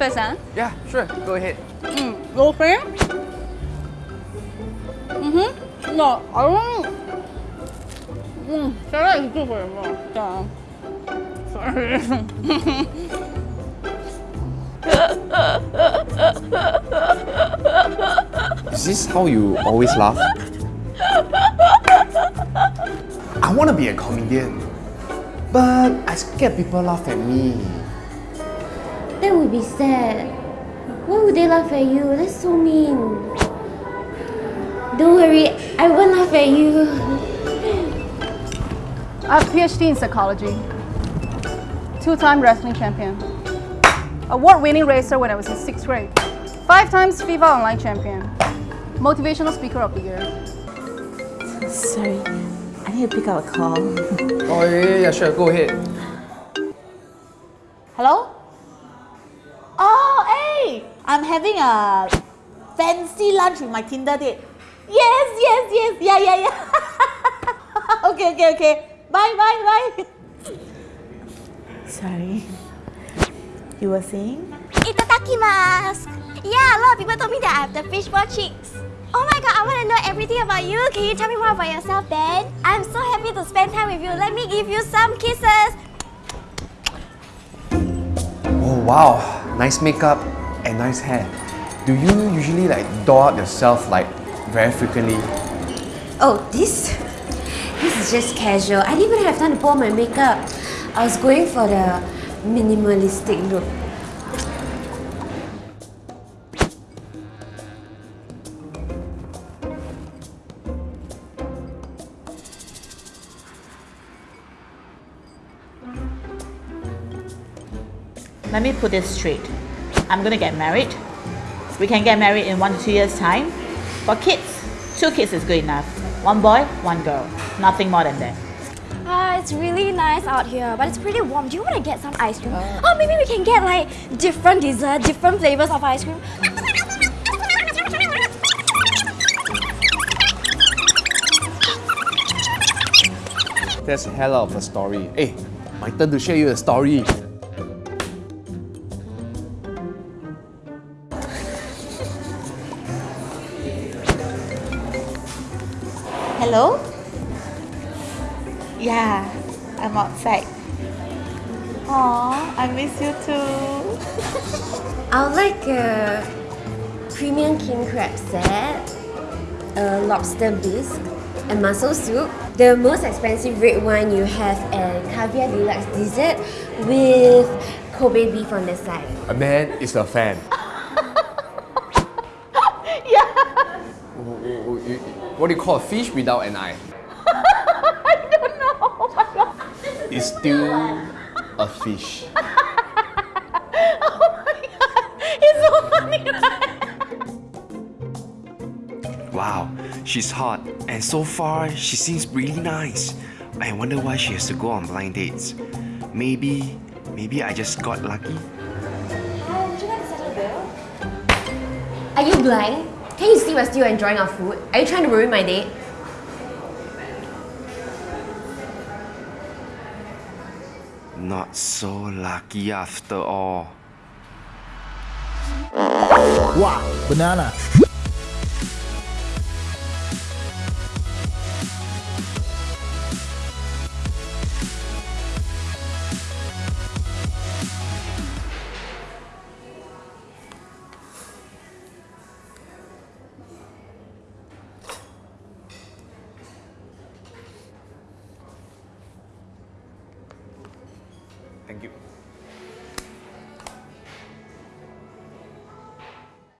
first, huh? Yeah, sure. Go ahead. Mm. Go for it? Mm-hmm. No, I don't. Mm, salad is good for your mouth. Yeah. Sorry. Is this how you always laugh? I want to be a comedian, but I scared people laugh at me. That would be sad. Why would they laugh at you? That's so mean. Don't worry, I won't laugh at you. I have a PhD in psychology. Two-time wrestling champion. Award-winning racer when I was in sixth grade. Five times FIFA Online champion. Motivational speaker of the year. Sorry, I need to pick up a call. Oh, yeah, yeah, yeah, sure. Go ahead. Hello? Hey! I'm having a fancy lunch with my Tinder date. Yes, yes, yes. Yeah, yeah, yeah. okay, okay, okay. Bye, bye, bye. Sorry. You were saying? Itadakimasu! Yeah, a lot of people told me that I have the fishball cheeks. Oh my god, I want to know everything about you. Can you tell me more about yourself then? I'm so happy to spend time with you. Let me give you some kisses. Oh, wow. Nice makeup and nice hair. Do you usually like doll up yourself like very frequently? Oh, this? This is just casual. I didn't even have time to put on my makeup. I was going for the minimalistic look. Let me put this straight. I'm gonna get married. We can get married in one to two years' time. For kids, two kids is good enough. One boy, one girl. Nothing more than that. Ah, it's really nice out here, but it's pretty warm. Do you want to get some ice cream? oh, maybe we can get like different dessert, different flavors of ice cream. That's a hell of a story. Hey, my turn to share you a story. Hello? Yeah, I'm outside. Aw, I miss you too. I would like a premium king crab set, a lobster bisque, and mussel soup, the most expensive red wine you have, and caviar deluxe dessert with Kobe beef on the side. A man is a fan. yeah. What do you call a fish without an eye? I don't know. Oh my god. It's still a fish. oh my god. It's so funny, right? Wow, she's hot, and so far she seems really nice. I wonder why she has to go on blind dates. Maybe, maybe I just got lucky. Hi, would you like to settle the bill? Are you blind? Can you see we're still enjoying our food? Are you trying to ruin my date? Not so lucky after all. Wow, banana.